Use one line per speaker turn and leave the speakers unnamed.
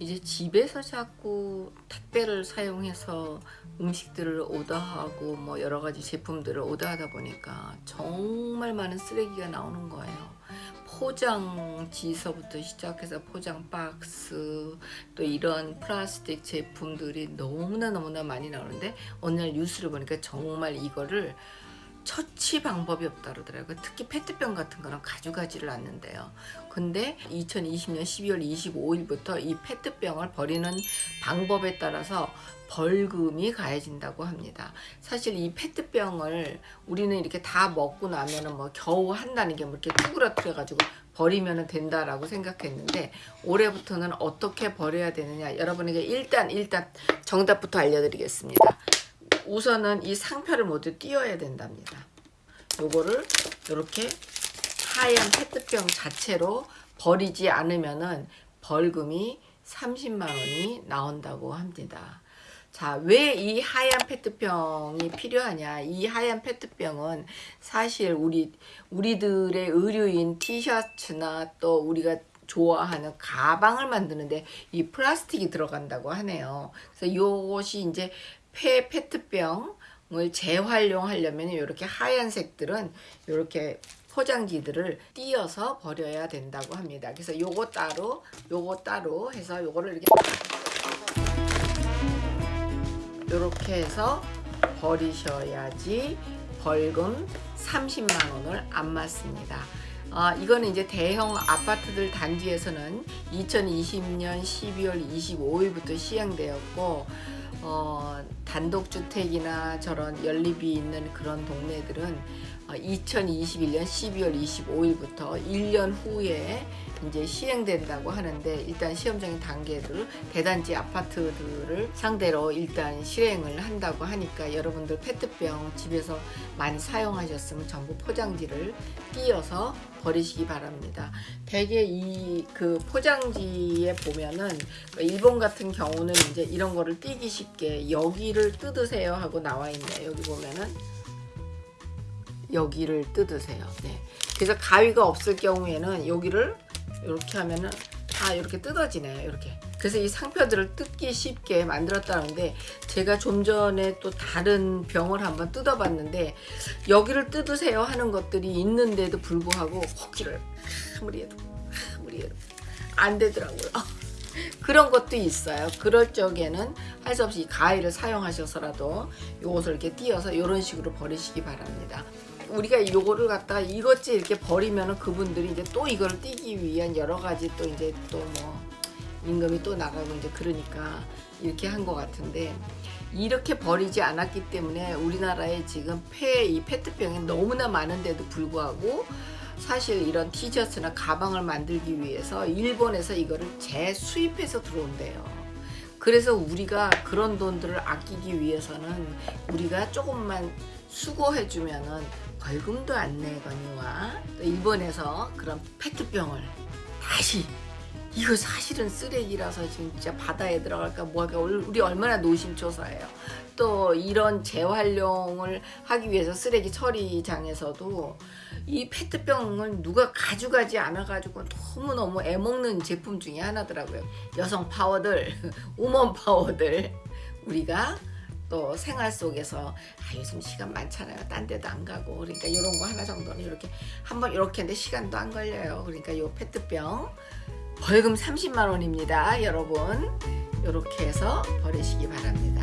이제 집에서 자꾸 택배를 사용해서 음식들을 오더하고 뭐 여러 가지 제품들을 오더하다 보니까 정말 많은 쓰레기가 나오는 거예요. 포장지서부터 시작해서 포장 박스 또 이런 플라스틱 제품들이 너무나 너무나 많이 나오는데 오늘 뉴스를 보니까 정말 이거를 처치 방법이 없다 그러더라고요. 특히 페트병 같은 거는 가져가지를 않는데요. 근데 2020년 12월 25일부터 이 페트병을 버리는 방법에 따라서 벌금이 가해진다고 합니다. 사실 이 페트병을 우리는 이렇게 다 먹고 나면은 뭐 겨우 한다는 게 뭐 이렇게 쭈그러뜨려 가지고 버리면 된다라고 생각했는데 올해부터는 어떻게 버려야 되느냐 여러분에게 일단 일단 정답부터 알려드리겠습니다. 우선은 이 상표를 모두 띄워야 된답니다. 요거를 이렇게 하얀 페트병 자체로 버리지 않으면은 벌금이 30만 원이 나온다고 합니다. 자, 왜 이 하얀 페트병이 필요하냐? 이 하얀 페트병은 사실 우리 우리들의 의류인 티셔츠나 또 우리가 좋아하는 가방을 만드는데 이 플라스틱이 들어간다고 하네요. 그래서 이것이 이제 폐 페트병을 재활용하려면 이렇게 하얀색들은 이렇게 포장지들을 띄어서 버려야 된다고 합니다. 그래서 요거 따로 요거 따로 해서 요거를 이렇게 이렇게 해서 버리셔야지 벌금 30만 원을 안 맞습니다. 아, 이거는 이제 대형 아파트들 단지에서는 2020년 12월 25일부터 시행되었고 어, 단독주택이나 저런 연립이 있는 그런 동네들은 2021년 12월 25일부터 1년 후에 이제 시행된다고 하는데 일단 시험적인 단계를 대단지 아파트들을 상대로 일단 실행을 한다고 하니까 여러분들 페트병 집에서 많이 사용하셨으면 전부 포장지를 띄어서 버리시기 바랍니다. 대개 이 그 포장지에 보면은 일본 같은 경우는 이제 이런 거를 띄기 쉽게 여기를 뜯으세요 하고 나와 있네요. 여기 보면은 여기를 뜯으세요. 네. 그래서 가위가 없을 경우에는 여기를 이렇게 하면은 다 이렇게 뜯어지네요. 이렇게. 그래서 이 상표들을 뜯기 쉽게 만들었다는데 제가 좀 전에 또 다른 병을 한번 뜯어봤는데 여기를 뜯으세요 하는 것들이 있는데도 불구하고 호기를 아무리 해도 아무리 해도 안 되더라고요. 그런 것도 있어요. 그럴 적에는 할 수 없이 가위를 사용하셔서라도 이것을 이렇게 띄어서 이런 식으로 버리시기 바랍니다. 우리가 요거를 갖다가 이것지 이렇게 버리면은 그분들이 이제 또 이걸 띄기 위한 여러 가지 또 이제 또 뭐 임금이 또 나가고 이제 그러니까 이렇게 한 것 같은데 이렇게 버리지 않았기 때문에 우리나라에 지금 폐 이 페트병이 너무나 많은데도 불구하고 사실 이런 티셔츠나 가방을 만들기 위해서 일본에서 이거를 재수입해서 들어온대요. 그래서 우리가 그런 돈들을 아끼기 위해서는 우리가 조금만 수고해주면은 벌금도 안 내거니와 또 일본에서 그런 페트병을 다시 이거 사실은 쓰레기라서 진짜 바다에 들어갈까 뭐할까 우리 얼마나 노심초사해요. 또 이런 재활용을 하기 위해서 쓰레기 처리장에서도 이 페트병을 누가 가져가지 않아가지고 너무너무 애먹는 제품 중에 하나더라고요. 여성 파워들, 우먼 파워들 우리가 또 생활 속에서 아 요즘 시간 많잖아요 딴 데도 안 가고 그러니까 이런 거 하나 정도는 이렇게 한번 이렇게 했는데 시간도 안 걸려요 그러니까 요 페트병 벌금 30만 원입니다 여러분. 이렇게 해서 버리시기 바랍니다